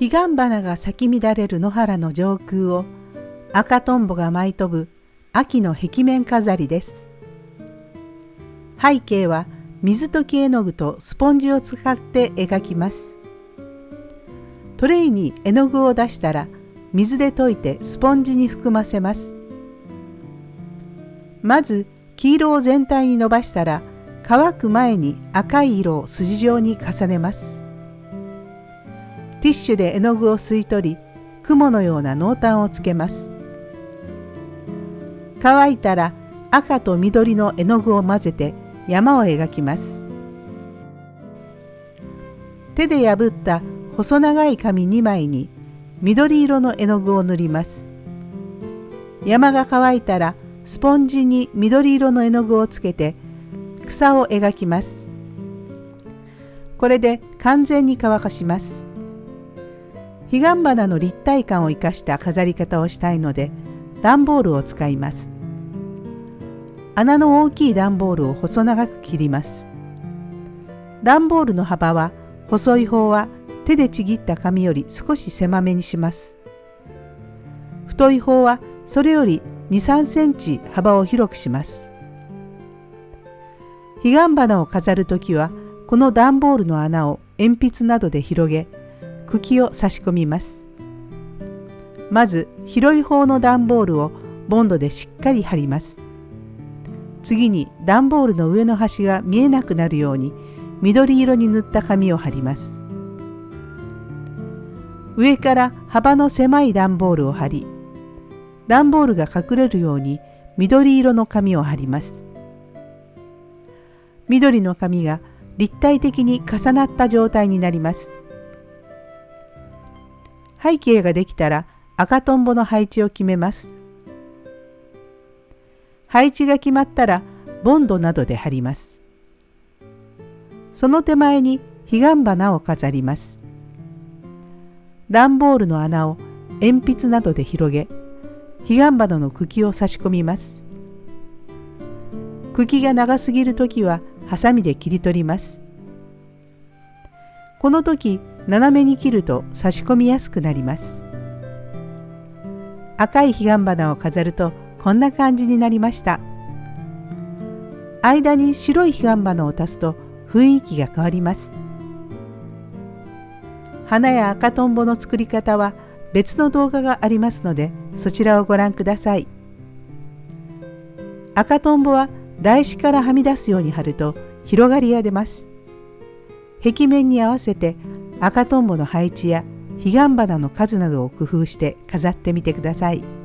彼岸花が咲き乱れる野原の上空を赤とんぼが舞い飛ぶ秋の壁面飾りです。背景は水溶き絵の具とスポンジを使って描きます。トレイに絵の具を出したら水で溶いてスポンジに含ませます。まず黄色を全体に伸ばしたら乾く前に赤い色を筋状に重ねます。ティッシュで絵の具を吸い取り雲のような濃淡をつけます。乾いたら赤と緑の絵の具を混ぜて山を描きます。手で破った細長い紙2枚に緑色の絵の具を塗ります。山が乾いたらスポンジに緑色の絵の具をつけて草を描きます。これで完全に乾かします。彼岸花の立体感を生かした飾り方をしたいので段ボールを使います。穴の大きい段ボールを細長く切ります。段ボールの幅は細い方は手でちぎった紙より少し狭めにします。太い方はそれより2、3センチ幅を広くします。彼岸花を飾るときはこの段ボールの穴を鉛筆などで広げ茎を差し込みます。まず広い方の段ボールをボンドでしっかり貼ります。次に段ボールの上の端が見えなくなるように緑色に塗った紙を貼ります。上から幅の狭い段ボールを貼り段ボールが隠れるように緑色の紙を貼ります。緑の紙が立体的に重なった状態になります。背景ができたら赤とんぼの配置を決めます。配置が決まったらボンドなどで貼ります。その手前に彼岸花を飾ります。段ボールの穴を鉛筆などで広げ、彼岸花の茎を差し込みます。茎が長すぎるときはハサミで切り取ります。この時斜めに切ると差し込みやすくなります。赤い彼岸花を飾るとこんな感じになりました。間に白い彼岸花を足すと雰囲気が変わります。花や赤とんぼの作り方は別の動画がありますのでそちらをご覧ください。赤とんぼは台紙からはみ出すように貼ると広がりが出ます。壁面に合わせて赤とんぼの配置や彼岸花の数などを工夫して飾ってみてください。